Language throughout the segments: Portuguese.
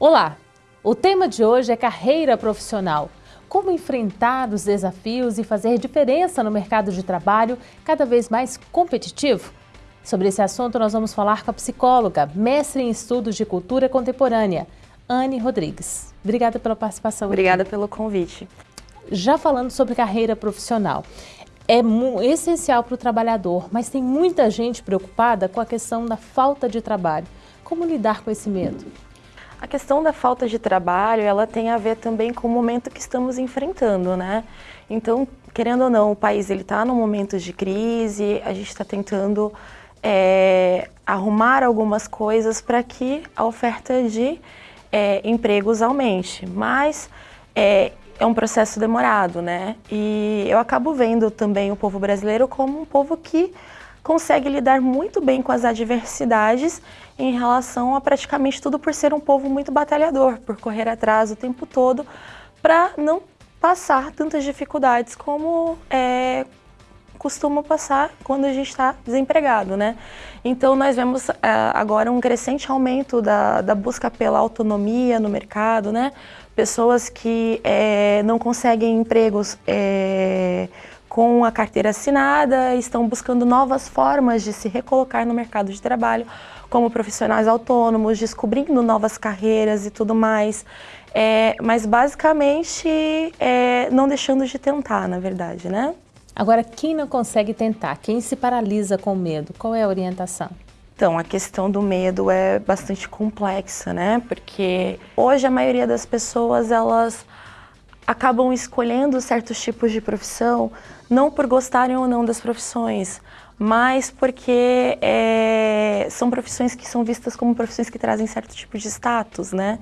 Olá! O tema de hoje é carreira profissional. Como enfrentar os desafios e fazer diferença no mercado de trabalho cada vez mais competitivo? Sobre esse assunto nós vamos falar com a psicóloga, mestre em estudos de cultura contemporânea, Anne Rodrigues. Obrigada pela participação. Obrigada aqui. pelo convite. Já falando sobre carreira profissional, é essencial para o trabalhador, mas tem muita gente preocupada com a questão da falta de trabalho. Como lidar com esse medo? A questão da falta de trabalho, ela tem a ver também com o momento que estamos enfrentando, né? Então, querendo ou não, o país ele está num momento de crise, a gente está tentando é, arrumar algumas coisas para que a oferta de é, empregos aumente, mas é, é um processo demorado, né? E eu acabo vendo também o povo brasileiro como um povo que consegue lidar muito bem com as adversidades em relação a praticamente tudo por ser um povo muito batalhador, por correr atrás o tempo todo para não passar tantas dificuldades como é, costuma passar quando a gente está desempregado, né? Então nós vemos uh, agora um crescente aumento da, da, busca pela autonomia no mercado, né? Pessoas que é, não conseguem empregos é, com a carteira assinada, estão buscando novas formas de se recolocar no mercado de trabalho, como profissionais autônomos, descobrindo novas carreiras e tudo mais. É, mas basicamente é, não deixando de tentar, na verdade, né? Agora, quem não consegue tentar, quem se paralisa com medo, qual é a orientação? Então, a questão do medo é bastante complexa, né? Porque hoje a maioria das pessoas, elas acabam escolhendo certos tipos de profissão não por gostarem ou não das profissões, mas porque é, são profissões que são vistas como profissões que trazem certo tipo de status, né?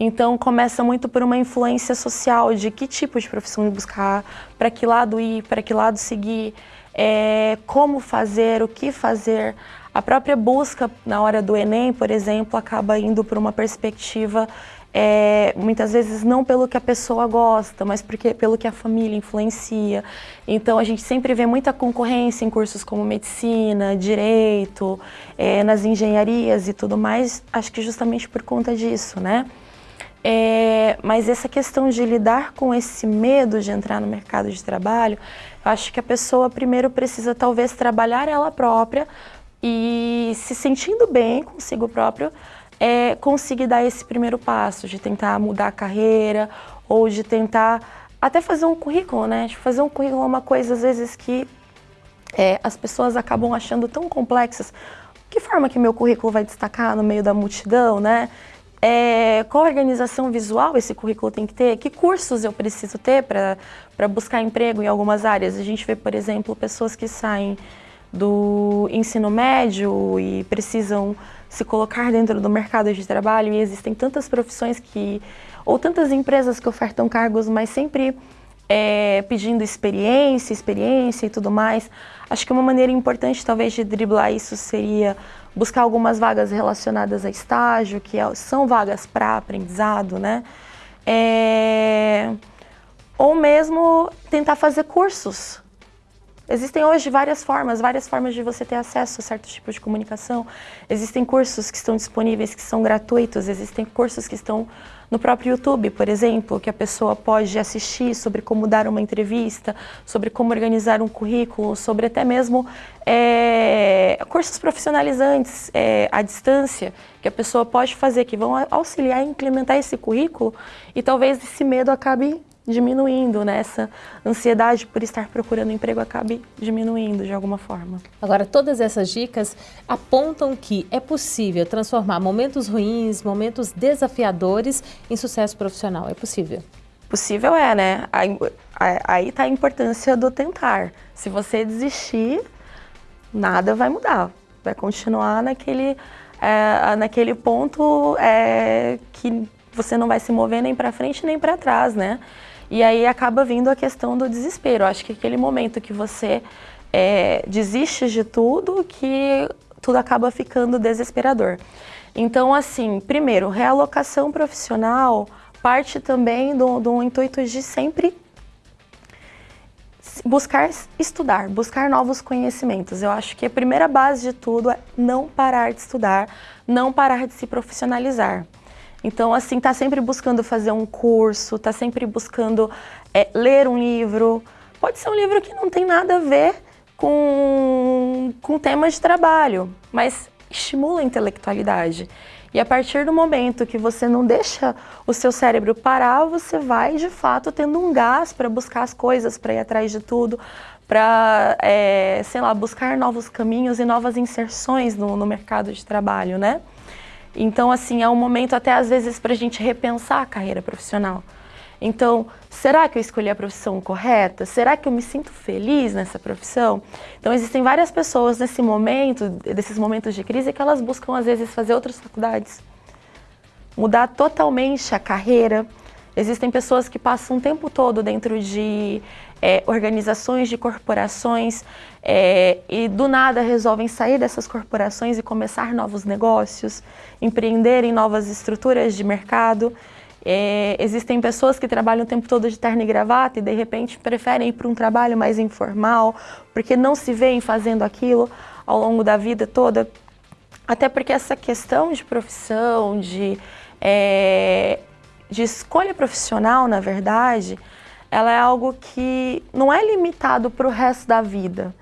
Então começa muito por uma influência social de que tipo de profissão buscar, para que lado ir, para que lado seguir, é, como fazer, o que fazer. A própria busca na hora do Enem, por exemplo, acaba indo por uma perspectiva é, muitas vezes não pelo que a pessoa gosta, mas porque, pelo que a família influencia. Então a gente sempre vê muita concorrência em cursos como medicina, direito, é, nas engenharias e tudo mais, acho que justamente por conta disso, né? É, mas essa questão de lidar com esse medo de entrar no mercado de trabalho, eu acho que a pessoa primeiro precisa talvez trabalhar ela própria e se sentindo bem consigo próprio, é conseguir dar esse primeiro passo, de tentar mudar a carreira ou de tentar até fazer um currículo, né? De fazer um currículo é uma coisa, às vezes, que é, as pessoas acabam achando tão complexas. Que forma que meu currículo vai destacar no meio da multidão, né? É, qual organização visual esse currículo tem que ter? Que cursos eu preciso ter para buscar emprego em algumas áreas? A gente vê, por exemplo, pessoas que saem do ensino médio e precisam se colocar dentro do mercado de trabalho e existem tantas profissões que, ou tantas empresas que ofertam cargos, mas sempre é, pedindo experiência, experiência e tudo mais. Acho que uma maneira importante talvez de driblar isso seria buscar algumas vagas relacionadas a estágio, que é, são vagas para aprendizado, né? É, ou mesmo tentar fazer cursos, Existem hoje várias formas, várias formas de você ter acesso a certos tipos de comunicação. Existem cursos que estão disponíveis que são gratuitos, existem cursos que estão no próprio YouTube, por exemplo, que a pessoa pode assistir sobre como dar uma entrevista, sobre como organizar um currículo, sobre até mesmo é, cursos profissionalizantes é, à distância, que a pessoa pode fazer, que vão auxiliar a implementar esse currículo e talvez esse medo acabe diminuindo, né? Essa ansiedade por estar procurando emprego acabe diminuindo de alguma forma. Agora, todas essas dicas apontam que é possível transformar momentos ruins, momentos desafiadores em sucesso profissional. É possível? Possível é, né? Aí está a importância do tentar. Se você desistir, nada vai mudar. Vai continuar naquele, é, naquele ponto é, que você não vai se mover nem para frente nem para trás, né? E aí acaba vindo a questão do desespero. acho que aquele momento que você é, desiste de tudo, que tudo acaba ficando desesperador. Então, assim, primeiro, realocação profissional parte também do, do intuito de sempre buscar estudar, buscar novos conhecimentos. Eu acho que a primeira base de tudo é não parar de estudar, não parar de se profissionalizar. Então, assim, tá sempre buscando fazer um curso, tá sempre buscando é, ler um livro. Pode ser um livro que não tem nada a ver com, com temas de trabalho, mas estimula a intelectualidade. E a partir do momento que você não deixa o seu cérebro parar, você vai de fato tendo um gás para buscar as coisas, para ir atrás de tudo, para, é, sei lá, buscar novos caminhos e novas inserções no, no mercado de trabalho, né? Então, assim, é um momento até às vezes para a gente repensar a carreira profissional. Então, será que eu escolhi a profissão correta? Será que eu me sinto feliz nessa profissão? Então, existem várias pessoas nesse momento, desses momentos de crise, que elas buscam às vezes fazer outras faculdades, mudar totalmente a carreira. Existem pessoas que passam o tempo todo dentro de é, organizações, de corporações, é, e do nada resolvem sair dessas corporações e começar novos negócios, empreender em novas estruturas de mercado. É, existem pessoas que trabalham o tempo todo de terno e gravata e de repente preferem ir para um trabalho mais informal, porque não se veem fazendo aquilo ao longo da vida toda. Até porque essa questão de profissão, de, é, de escolha profissional, na verdade, ela é algo que não é limitado para o resto da vida.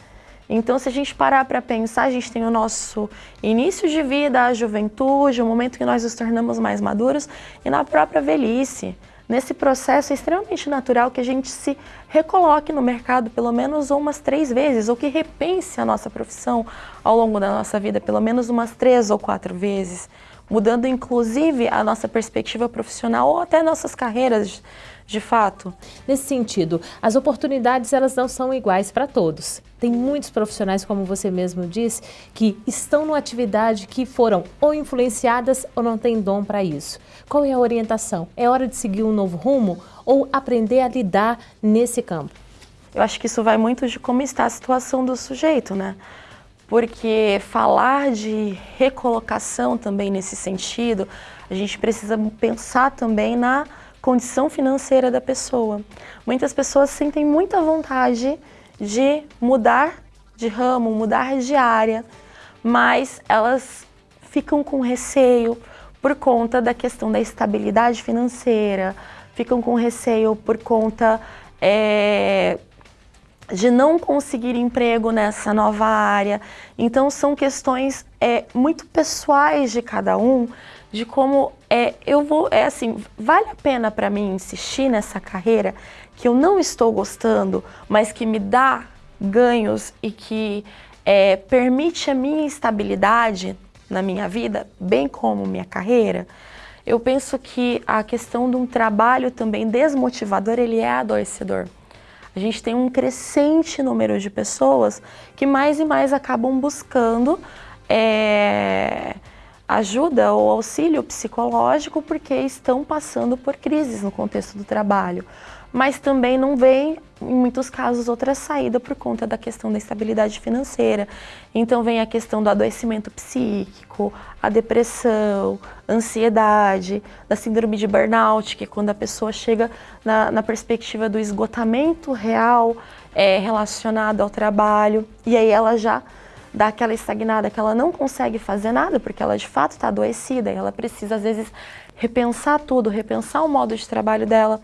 Então, se a gente parar para pensar, a gente tem o nosso início de vida, a juventude, o momento que nós nos tornamos mais maduros e na própria velhice. Nesse processo é extremamente natural que a gente se recoloque no mercado pelo menos umas três vezes, ou que repense a nossa profissão ao longo da nossa vida pelo menos umas três ou quatro vezes, mudando inclusive a nossa perspectiva profissional ou até nossas carreiras de fato. Nesse sentido, as oportunidades elas não são iguais para todos. Tem muitos profissionais, como você mesmo disse, que estão numa atividade que foram ou influenciadas ou não têm dom para isso. Qual é a orientação? É hora de seguir um novo rumo ou aprender a lidar nesse campo? Eu acho que isso vai muito de como está a situação do sujeito, né? Porque falar de recolocação também nesse sentido, a gente precisa pensar também na condição financeira da pessoa. Muitas pessoas sentem muita vontade de mudar de ramo, mudar de área, mas elas ficam com receio por conta da questão da estabilidade financeira, ficam com receio por conta é, de não conseguir emprego nessa nova área. Então são questões é, muito pessoais de cada um, de como é, eu vou, é assim, vale a pena para mim insistir nessa carreira que eu não estou gostando, mas que me dá ganhos e que é, permite a minha estabilidade na minha vida, bem como minha carreira, eu penso que a questão de um trabalho também desmotivador, ele é adoecedor. A gente tem um crescente número de pessoas que mais e mais acabam buscando é, ajuda ou auxílio psicológico porque estão passando por crises no contexto do trabalho, mas também não vem, em muitos casos, outra saída por conta da questão da estabilidade financeira. Então vem a questão do adoecimento psíquico, a depressão, ansiedade, da síndrome de burnout, que é quando a pessoa chega na, na perspectiva do esgotamento real é, relacionado ao trabalho, e aí ela já dá aquela estagnada que ela não consegue fazer nada porque ela de fato está adoecida e ela precisa às vezes repensar tudo, repensar o modo de trabalho dela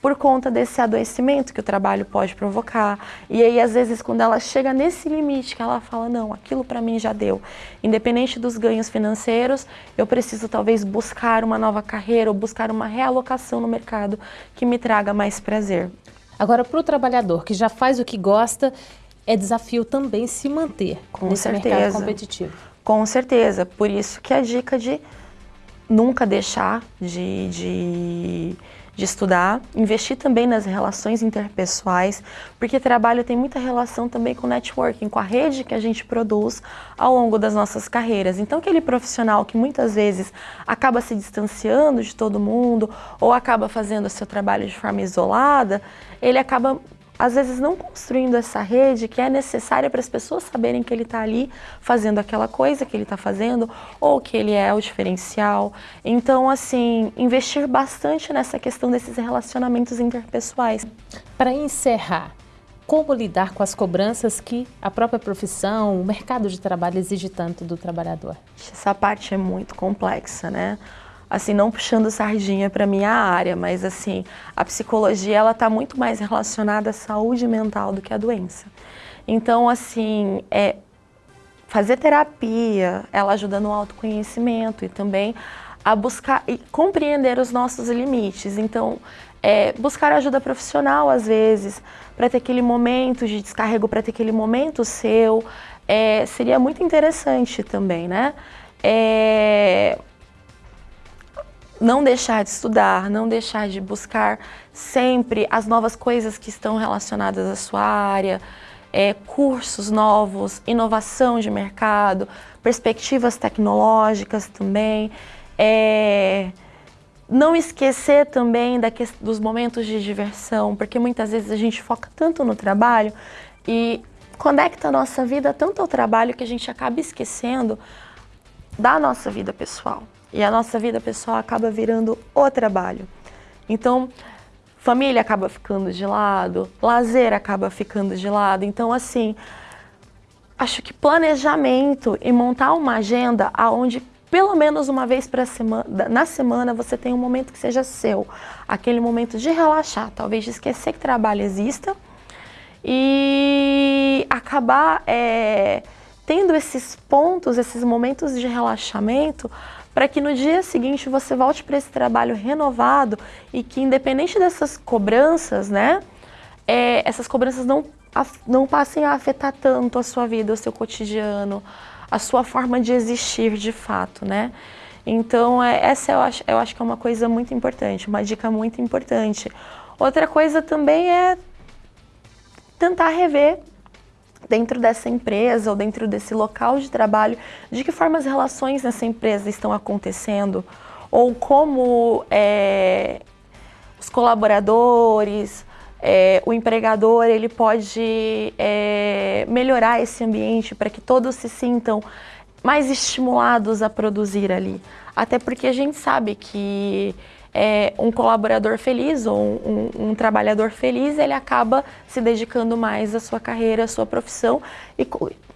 por conta desse adoecimento que o trabalho pode provocar. E aí, às vezes, quando ela chega nesse limite, que ela fala, não, aquilo para mim já deu. Independente dos ganhos financeiros, eu preciso talvez buscar uma nova carreira ou buscar uma realocação no mercado que me traga mais prazer. Agora, para o trabalhador que já faz o que gosta é desafio também se manter Com nesse certeza. mercado competitivo. Com certeza, por isso que a dica de nunca deixar de, de, de, estudar, investir também nas relações interpessoais, porque trabalho tem muita relação também com networking, com a rede que a gente produz ao longo das nossas carreiras. Então, aquele profissional que muitas vezes acaba se distanciando de todo mundo ou acaba fazendo o seu trabalho de forma isolada, ele acaba às vezes não construindo essa rede que é necessária para as pessoas saberem que ele está ali fazendo aquela coisa que ele está fazendo ou que ele é o diferencial. Então, assim, investir bastante nessa questão desses relacionamentos interpessoais. Para encerrar, como lidar com as cobranças que a própria profissão, o mercado de trabalho exige tanto do trabalhador? Essa parte é muito complexa, né? Assim, não puxando sardinha para minha área, mas assim, a psicologia ela está muito mais relacionada à saúde mental do que à doença. Então, assim, é, fazer terapia, ela ajuda no autoconhecimento e também a buscar e compreender os nossos limites. Então, é, buscar ajuda profissional às vezes, para ter aquele momento de descarrego, para ter aquele momento seu, é, seria muito interessante também, né? É, não deixar de estudar, não deixar de buscar sempre as novas coisas que estão relacionadas à sua área, é, cursos novos, inovação de mercado, perspectivas tecnológicas também. É, não esquecer também da dos momentos de diversão, porque muitas vezes a gente foca tanto no trabalho e conecta a nossa vida tanto ao trabalho que a gente acaba esquecendo da nossa vida pessoal. E a nossa vida pessoal acaba virando o trabalho. Então, família acaba ficando de lado, lazer acaba ficando de lado. Então, assim, acho que planejamento e montar uma agenda aonde pelo menos uma vez semana, na semana você tem um momento que seja seu, aquele momento de relaxar, talvez de esquecer que trabalho exista e acabar é, tendo esses pontos, esses momentos de relaxamento para que no dia seguinte você volte para esse trabalho renovado e que independente dessas cobranças, né, é, essas cobranças não, não passem a afetar tanto a sua vida, o seu cotidiano, a sua forma de existir de fato, né? Então, é, essa eu acho, eu acho que é uma coisa muito importante, uma dica muito importante. Outra coisa também é tentar rever dentro dessa empresa ou dentro desse local de trabalho, de que forma as relações nessa empresa estão acontecendo, ou como é, os colaboradores, é, o empregador, ele pode é, melhorar esse ambiente para que todos se sintam mais estimulados a produzir ali. Até porque a gente sabe que é, um colaborador feliz ou um, um, um, trabalhador feliz, ele acaba se dedicando mais à sua carreira, à sua profissão e,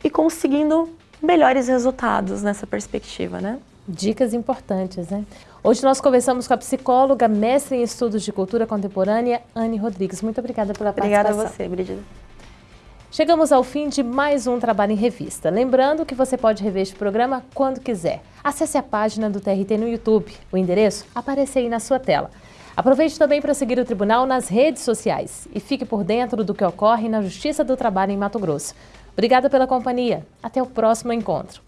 e conseguindo melhores resultados nessa perspectiva, né? Dicas importantes, né? Hoje nós conversamos com a psicóloga, mestre em estudos de cultura contemporânea, Anne Rodrigues. Muito obrigada pela obrigada participação. Obrigada a você, Brigida. Chegamos ao fim de mais um Trabalho em Revista. Lembrando que você pode rever este programa quando quiser. Acesse a página do TRT no YouTube. O endereço aparece aí na sua tela. Aproveite também para seguir o Tribunal nas redes sociais e fique por dentro do que ocorre na Justiça do Trabalho em Mato Grosso. Obrigada pela companhia. Até o próximo encontro.